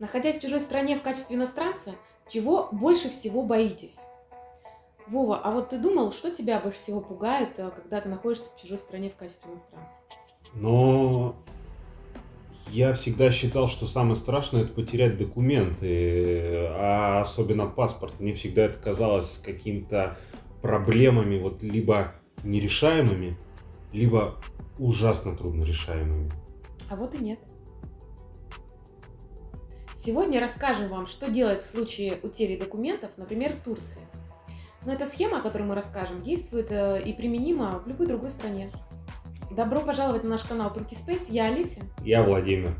Находясь в чужой стране в качестве иностранца, чего больше всего боитесь? Вова, а вот ты думал, что тебя больше всего пугает, э, когда ты находишься в чужой стране в качестве иностранца? Но я всегда считал, что самое страшное это потерять документы, а особенно паспорт. Мне всегда это казалось какими-то проблемами, вот либо нерешаемыми, либо ужасно трудно решаемыми. А вот и нет. Сегодня расскажем вам, что делать в случае утери документов, например, в Турции. Но эта схема, о которой мы расскажем, действует э, и применима в любой другой стране. Добро пожаловать на наш канал Turkey Space. Я Алися. Я Владимир.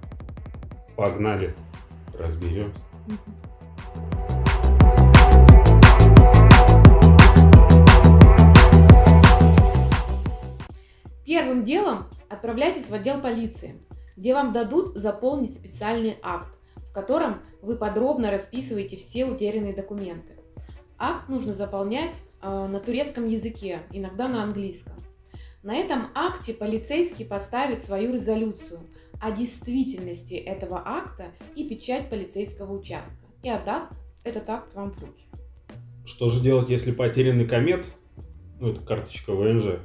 Погнали, разберемся. Первым делом отправляйтесь в отдел полиции, где вам дадут заполнить специальный акт, в котором вы подробно расписываете все утерянные документы. Акт нужно заполнять э, на турецком языке, иногда на английском. На этом акте полицейский поставит свою резолюцию о действительности этого акта и печать полицейского участка и отдаст этот акт вам в руки. Что же делать, если потерянный комет, ну это карточка ВНЖ, угу.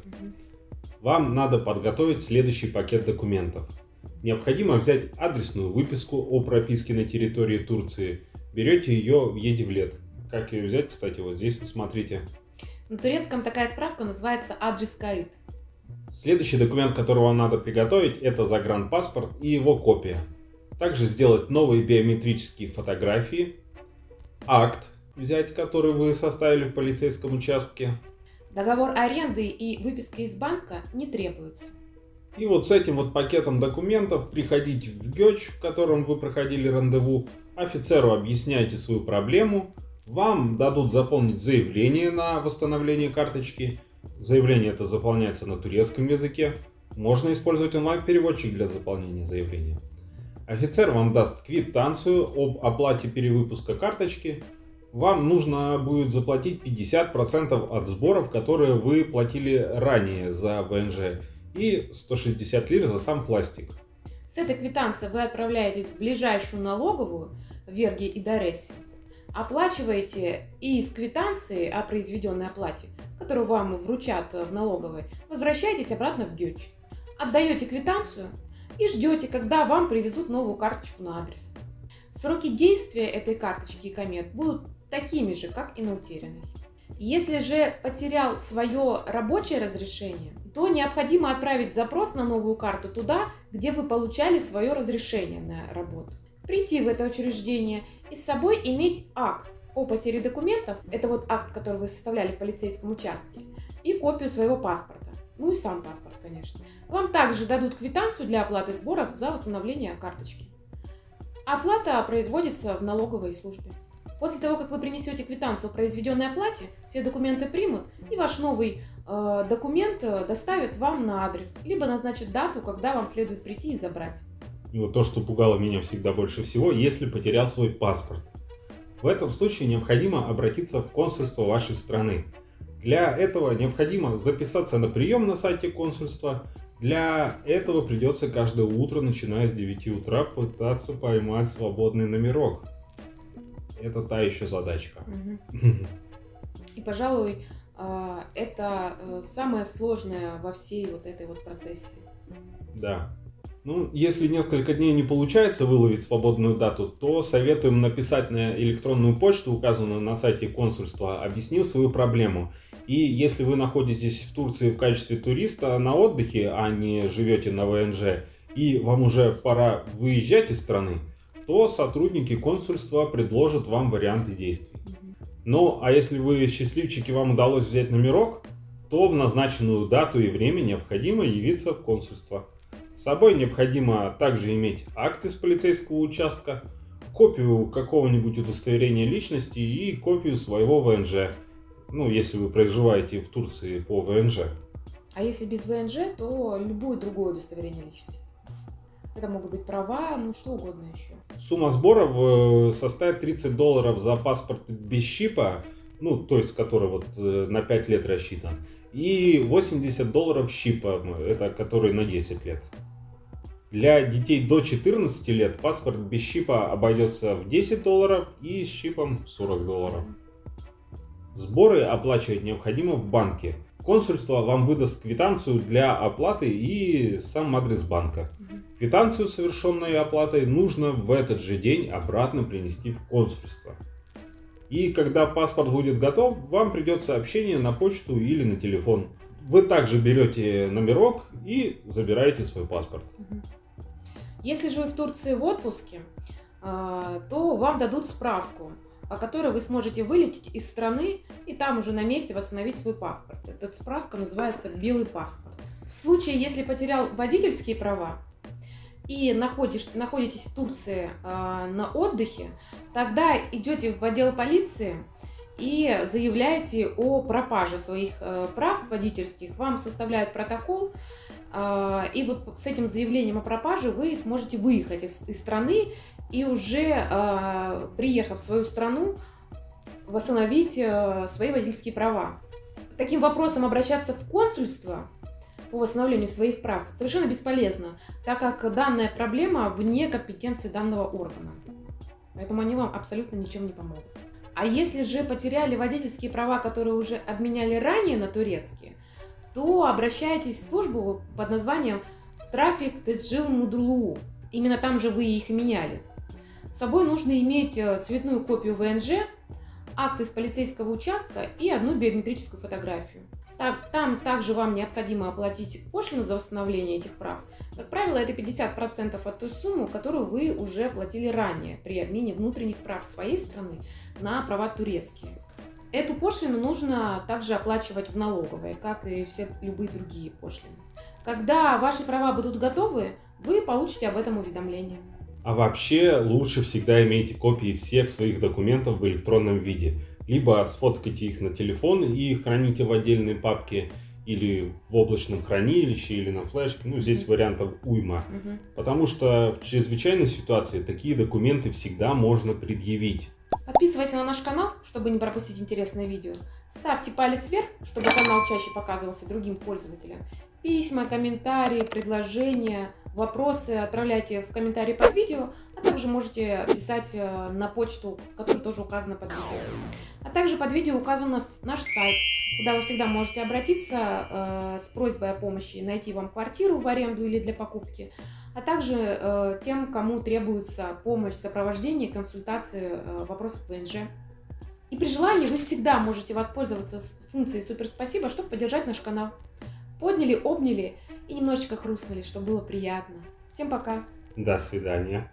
вам надо подготовить следующий пакет документов – Необходимо взять адресную выписку о прописке на территории Турции. Берете ее в Едивлет. Как ее взять, кстати, вот здесь смотрите. На турецком такая справка называется адрес каид. Следующий документ, который вам надо приготовить, это загранпаспорт и его копия. Также сделать новые биометрические фотографии, акт взять, который вы составили в полицейском участке. Договор аренды и выписка из банка не требуются. И вот с этим вот пакетом документов приходите в ГЕЧ, в котором вы проходили рандеву, офицеру объясняете свою проблему, вам дадут заполнить заявление на восстановление карточки. Заявление это заполняется на турецком языке. Можно использовать онлайн-переводчик для заполнения заявления. Офицер вам даст квитанцию об оплате перевыпуска карточки. Вам нужно будет заплатить 50% от сборов, которые вы платили ранее за ВНЖ и 160 лир за сам пластик. С этой квитанцией вы отправляетесь в ближайшую налоговую в Верге и Дорессе, оплачиваете и из квитанции о произведенной оплате, которую вам вручат в налоговой, возвращаетесь обратно в ГЮЧ, отдаете квитанцию и ждете, когда вам привезут новую карточку на адрес. Сроки действия этой карточки и комет будут такими же, как и на утерянной. Если же потерял свое рабочее разрешение, то необходимо отправить запрос на новую карту туда, где вы получали свое разрешение на работу. Прийти в это учреждение и с собой иметь акт о потере документов, это вот акт, который вы составляли в полицейском участке, и копию своего паспорта. Ну и сам паспорт, конечно. Вам также дадут квитанцию для оплаты сборов за восстановление карточки. Оплата производится в налоговой службе. После того, как вы принесете квитанцию о произведенной оплате, все документы примут, и ваш новый э, документ э, доставят вам на адрес, либо назначат дату, когда вам следует прийти и забрать. И вот то, что пугало меня всегда больше всего, если потерял свой паспорт. В этом случае необходимо обратиться в консульство вашей страны. Для этого необходимо записаться на прием на сайте консульства. Для этого придется каждое утро, начиная с 9 утра, пытаться поймать свободный номерок это та еще задачка. И, пожалуй, а, это э, самое сложное во всей вот этой вот процессе. Да. Ну, если несколько дней не получается выловить свободную дату, то советуем написать на электронную почту, указанную на сайте консульства, объяснив свою проблему. И если вы находитесь в Турции в качестве туриста на отдыхе, а не живете на ВНЖ, и вам уже пора выезжать из страны, то сотрудники консульства предложат вам варианты действий. Ну, а если вы счастливчики, вам удалось взять номерок, то в назначенную дату и время необходимо явиться в консульство. С собой необходимо также иметь акт из полицейского участка, копию какого-нибудь удостоверения личности и копию своего ВНЖ. Ну, если вы проживаете в Турции по ВНЖ. А если без ВНЖ, то любое другое удостоверение личности. Это могут быть права, ну что угодно еще. Сумма сборов э, составит 30 долларов за паспорт без щипа, ну, то есть, который вот э, на 5 лет рассчитан. И 80 долларов щипа, это который на 10 лет. Для детей до 14 лет паспорт без чипа обойдется в 10 долларов и с чипом в 40 долларов. Сборы оплачивать необходимо в банке. Консульство вам выдаст квитанцию для оплаты и сам адрес банка. Квитанцию совершенной оплатой нужно в этот же день обратно принести в консульство. И когда паспорт будет готов, вам придет сообщение на почту или на телефон. Вы также берете номерок и забираете свой паспорт. Если же вы в Турции в отпуске, а, то вам дадут справку, которой вы сможете вылететь из страны и там уже на месте восстановить свой паспорт. Эта справка называется белый паспорт. В случае, если потерял водительские права, и находишь, находитесь в Турции э, на отдыхе, тогда идете в отдел полиции и заявляете о пропаже своих э, прав водительских. Вам составляют протокол, э, и вот с этим заявлением о пропаже вы сможете выехать из, из страны и уже э, приехав в свою страну восстановить э, свои водительские права. Таким вопросом обращаться в консульство по восстановлению своих прав совершенно бесполезно, так как данная проблема вне компетенции данного органа. Поэтому они вам абсолютно ничем не помогут. А если же потеряли водительские права, которые уже обменяли ранее на турецкие, то обращайтесь в службу под названием «Трафик Тесжил Мудрулуу». Именно там же вы их меняли. С собой нужно иметь э, цветную копию ВНЖ, акт из полицейского участка и одну биометрическую фотографию. Так, там также вам необходимо оплатить пошлину за восстановление этих прав. Как правило, это 50% от той суммы, которую вы уже платили ранее при обмене внутренних прав своей страны на права турецкие. Эту пошлину нужно также оплачивать в налоговой, как и все любые другие пошлины. Когда ваши права будут готовы, вы получите об этом уведомление. А вообще лучше всегда имейте копии всех своих документов в электронном виде – либо сфоткайте их на телефон и храните в отдельной папке, или в облачном хранилище, или на флешке. Ну, здесь вариантов уйма. Мгм. Потому что в чрезвычайной ситуации такие документы всегда можно предъявить. Подписывайся на наш канал, чтобы не пропустить интересные видео. Ставьте палец вверх, чтобы канал чаще показывался другим пользователям. Письма, комментарии, предложения, вопросы отправляйте в комментарии под видео, а также можете писать э, на почту, которая тоже указана под видео. А также под видео указан наш сайт, куда вы всегда можете обратиться э, с просьбой о помощи, найти вам квартиру в аренду или для покупки, а также э, тем, кому требуется помощь в сопровождении, консультации вопросов ВНЖ. И при желании вы всегда можете воспользоваться функцией «Супер спасибо», чтобы поддержать наш канал. Подняли, обняли и немножечко хрустнули, чтобы было приятно. Всем пока! До свидания.